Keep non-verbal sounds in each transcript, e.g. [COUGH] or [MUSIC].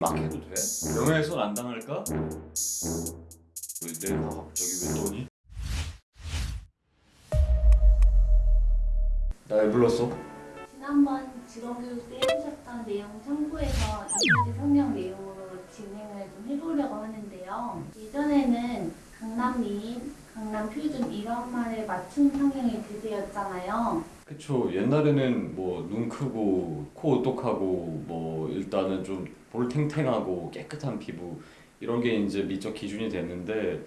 막 해도 돼? 명예훼손 안 당할까? 왜 내가 갑자기 왜 너니? 나 왜 불렀어? 지난번 직업교육 때 해주셨던 내용 참고해서 이미지 성명 내용으로 진행을 좀 해보려고 하는데요. 예전에는 강남민, 강남 표준 이런 말에 맞춤 성형이 대세였잖아요. 그쵸 옛날에는 뭐 눈 크고 코 오똑하고 뭐 일단은 좀 볼탱탱하고 깨끗한 피부 이런 게 이제 미적 기준이 됐는데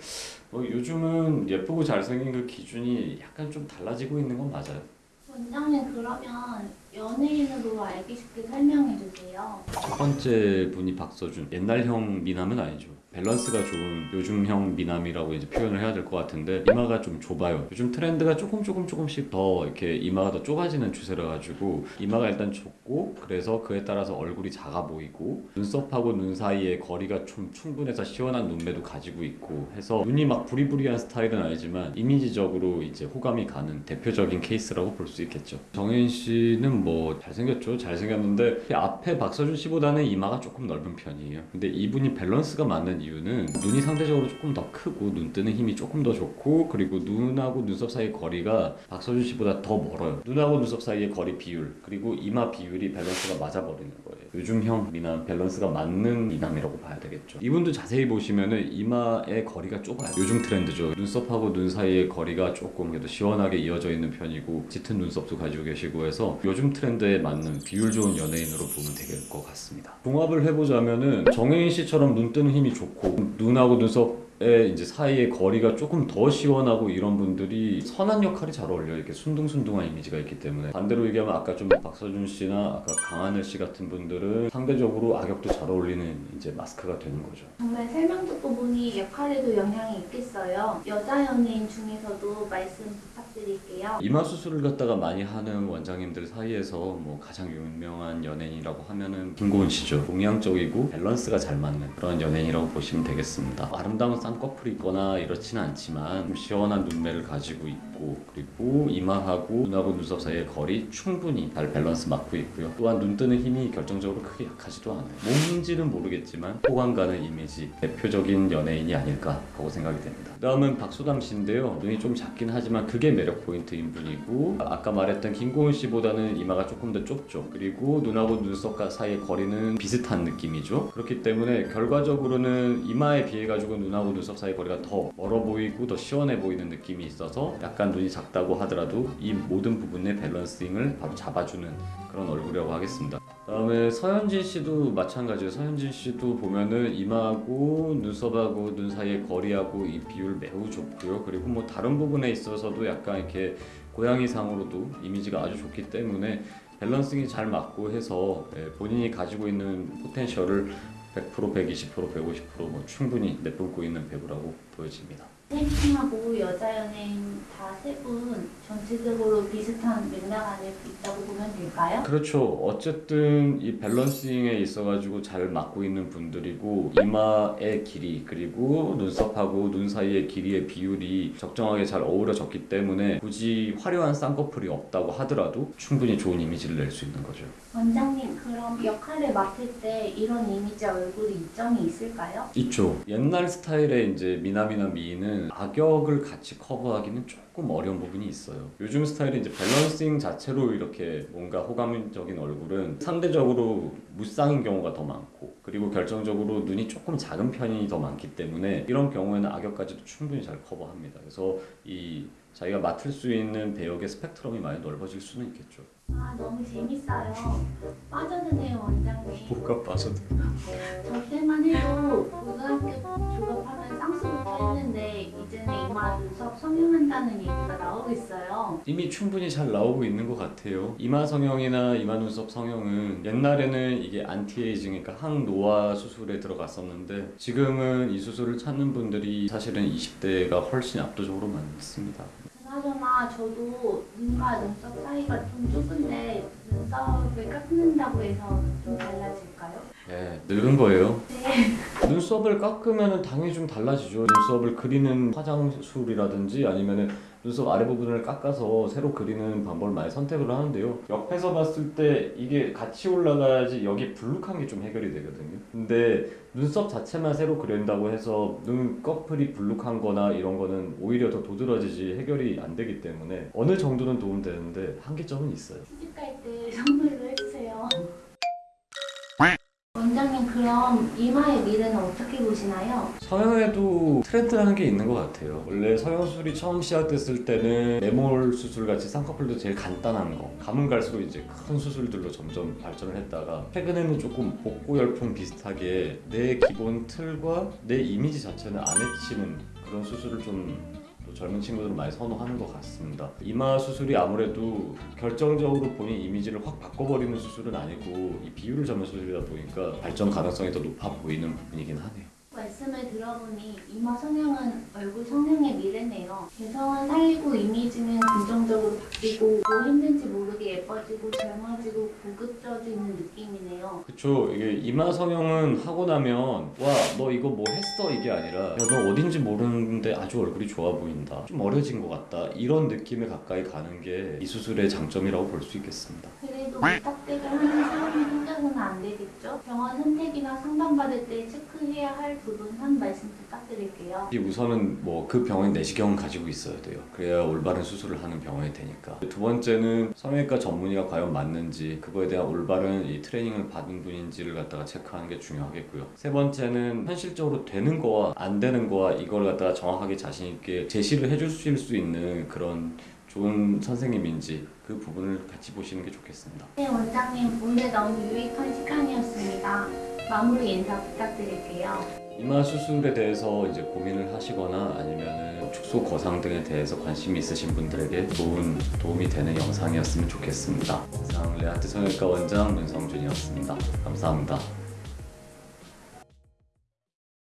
뭐 요즘은 예쁘고 잘생긴 그 기준이 약간 좀 달라지고 있는 건 맞아요. 원장님 그러면 연예인으로 알기 쉽게 설명해 주세요. 첫 번째 분이 박서준. 옛날형 미남은 아니죠. 밸런스가 좋은 요즘형 미남이라고 이제 표현을 해야 될 것 같은데 이마가 좀 좁아요. 요즘 트렌드가 조금 조금 조금씩 더 이렇게 이마가 더 좁아지는 추세라 가지고 이마가 일단 좁고 그래서 그에 따라서 얼굴이 작아 보이고 눈썹하고 눈 사이에 거리가 좀 충분해서 시원한 눈매도 가지고 있고 해서 눈이 막 부리부리한 스타일은 아니지만 이미지적으로 이제 호감이 가는 대표적인 케이스라고 볼 수 있겠죠. 정해인 씨는 뭐 잘생겼죠 잘생겼는데 앞에 박서준 씨보다는 이마가 조금 넓은 편이에요. 근데 이분이 밸런스가 맞는 이유는 눈이 상대적으로 조금 더 크고 눈 뜨는 힘이 조금 더 좋고 그리고 눈하고 눈썹 사이 거리가 박서준 씨보다 더 멀어요. 눈하고 눈썹 사이의 거리 비율 그리고 이마 비율이 밸런스가 맞아버리는 거예요 요즘형 미남 밸런스가 맞는 미남이라고 봐야 되겠죠. 이분도 자세히 보시면은 이마의 거리가 좁아요. 요즘 트렌드죠. 눈썹하고 눈 사이의 거리가 조금 그래도 시원하게 이어져 있는 편이고 짙은 눈썹도 가지고 계시고 해서 요즘 트렌드에 맞는 비율 좋은 연예인으로 보면 될 것 같습니다. 종합을 해보자면은 정혜인 씨처럼 눈 뜨는 힘이 좋고 눈하고 눈썹의 이제 사이의 거리가 조금 더 시원하고 이런 분들이 선한 역할이 잘 어울려요. 이렇게 순둥순둥한 이미지가 있기 때문에 반대로 얘기하면 아까 좀 박서준 씨나 아까 강하늘 씨 같은 분들은 상대적으로 악역도 잘 어울리는 이제 마스크가 되는 거죠. 정말 설명 듣고 보니 역할에도 영향이 있겠어요. 여자 연예인 중에서도 말씀 부탁드릴게요. 이마 수술을 갖다가 많이 하는 원장님들 사이에서 뭐 가장 유명한 연예인이라고 하면은 김고은 씨죠. 동양적이고 밸런스가 잘 맞는 그런 연예인이라고 보시면 되겠습니다. 아름다운 쌍 꺼풀이 있거나 이렇지는 않지만 좀 시원한 눈매를 가지고 있고 그리고 이마하고 눈하고 눈썹 사이의 거리 충분히 잘 밸런스 맞고 있고요. 또한 눈 뜨는 힘이 결정적으로 크게 약하지도 않아요. 몸인지는 모르겠지만 호감 가는 이미지 대표적인 연예인이 아닐까 하고 생각이 됩니다. 다음은 박소담 씨인데요. 눈이 좀 작긴 하지만 그게 매력 포인트인 분이고 아까 말했던 김고은 씨보다는 이마가 조금 더 좁죠. 그리고 눈하고 눈썹 사이의 거리는 비슷한 느낌이죠. 그렇기 때문에 결과적으로는 이마에 비해 가지고 눈하고 눈썹 사이 거리가 더 멀어 보이고 더 시원해 보이는 느낌이 있어서 약간 눈이 작다고 하더라도 이 모든 부분의 밸런싱을 바로 잡아주는 그런 얼굴이라고 하겠습니다. 다음에 서현진 씨도 마찬가지예요. 서현진 씨도 보면은 이마하고 눈썹하고 눈 사이의 거리하고 이 비율 매우 좋고요. 그리고 뭐 다른 부분에 있어서도 약간 이렇게 고양이상으로도 이미지가 아주 좋기 때문에 밸런싱이 잘 맞고 해서 예, 본인이 가지고 있는 포텐셜을 100%, 120%, 150%뭐 충분히 내뿜고 있는 배우라고 보여집니다. 셀팅하고 여자 연예인 다 세 분 전체적으로 비슷한 맥락 안에 있다고 보면 될까요? 그렇죠. 어쨌든 이 밸런싱에 있어가지고 잘 맞고 있는 분들이고 이마의 길이 그리고 눈썹하고 눈 사이의 길이의 비율이 적정하게 잘 어우러졌기 때문에 굳이 화려한 쌍꺼풀이 없다고 하더라도 충분히 좋은 이미지를 낼 수 있는 거죠. 원장님 그럼 역할을 맡을 때 이런 이미지 얼굴이 이점이 있을까요? 있죠. 옛날 스타일의 이제 미남이나 미인은 악역을 같이 커버하기는 조금 어려운 부분이 있어요. 요즘 스타일은 이제 밸런싱 자체로 이렇게 뭔가 호감적인 얼굴은 상대적으로 무쌍인 경우가 더 많고 그리고 결정적으로 눈이 조금 작은 편이 더 많기 때문에 이런 경우에는 악역까지도 충분히 잘 커버합니다. 그래서 이 자기가 맡을 수 있는 배역의 스펙트럼이 많이 넓어질 수는 있겠죠. 아 너무 재밌어요. 빠져드네요 원장님. 뭐가 빠져도 저 때만 해도 고등학교 졸업하면 쌍수부터 했는데 이제는 이마 눈썹 성형한다는 얘기가 나오고 있어요. 이미 충분히 잘 나오고 있는 것 같아요. 이마 성형이나 이마 눈썹 성형은 옛날에는 이게 안티에이징, 그러니까 항노화 수술에 들어갔었는데 지금은 이 수술을 찾는 분들이 사실은 20대가 훨씬 압도적으로 많습니다. 그나저나 저도 눈과 눈썹 사이가 좀 좁은데 눈썹을 깎는다고 해서 좀 달라질까요? 네, 늙은 거예요. 네. 눈썹 눈썹을 깎으면 당연히 좀 달라지죠. 눈썹을 그리는 화장술이라든지 아니면은 눈썹 아래 부분을 깎아서 새로 그리는 방법을 많이 선택을 하는데요. 옆에서 봤을 때 이게 같이 올라가야지 여기 불룩한 게 좀 해결이 되거든요. 근데 눈썹 자체만 새로 그린다고 해서 눈 꺼풀이 불룩한 거나 이런 거는 오히려 더 도드라지지 해결이 안 되기 때문에 어느 정도는 도움되는데 한계점은 있어요. 시집 갈 때 [LAUGHS] 그럼 이마의 미래는 어떻게 보시나요? 성형에도 트렌드라는 게 있는 것 같아요. 원래 성형술이 처음 시작됐을 때는 내몰 수술 같이 쌍꺼풀도 제일 간단한 거. 가면 갈수록 이제 큰 수술들로 점점 발전을 했다가 최근에는 조금 복고 열풍 비슷하게 내 기본 틀과 내 이미지 자체는 안 해치는 그런 수술을 좀. 또 젊은 친구들은 많이 선호하는 것 같습니다. 이마 수술이 아무래도 결정적으로 본인 이미지를 확 바꿔버리는 수술은 아니고 이 비율을 잡는 수술이다 보니까 발전 가능성이 더 높아 보이는 부분이긴 하네요. 말씀을 들어보니 이마 성형은 얼굴 성형의 미래네요. 개성은 살리고 이미지는 긍정적으로 바뀌고 뭐 했는지 모르게 예뻐지고 젊어지고 고급져지는 그쵸 이게 이마 성형은 하고 나면 와 너 이거 뭐 했어? 이게 아니라 야너 어딘지 모르는데 아주 얼굴이 좋아 보인다. 좀 어려진 것 같다. 이런 느낌에 가까이 가는 게 이 수술의 장점이라고 볼 수 있겠습니다. 그래도 부탁대를 하는 사람이 혼자서는 안 되겠죠? 병원 선택이나 상담받을 때 체크해야 할 부분 한 말씀 부탁드릴게요. 이 우선은 뭐 그 병원이 내시경을 가지고 있어야 돼요 그래야 올바른 수술을 하는 병원이 되니까 두 번째는 성형외과 전문의가 과연 맞는지 그거에 대한 올바른 이 트레이닝을 받은 분인지를 갖다가 체크하는 게 중요하겠고요 세 번째는 현실적으로 되는 거와 안 되는 거와 이걸 갖다가 정확하게 자신 있게 제시를 해주실 수 있는 그런 좋은 선생님인지 그 부분을 같이 보시는 게 좋겠습니다. 네, 원장님 오늘 너무 유익한 시간이었습니다. 마무리 인사 부탁드릴게요. 이마 수술에 대해서 이제 고민을 하시거나 아니면은 축소 거상 등에 대해서 관심이 있으신 분들에게 좋은 도움이 되는 영상이었으면 좋겠습니다. 이상 레아트 성형외과 원장 문성준이었습니다. 감사합니다.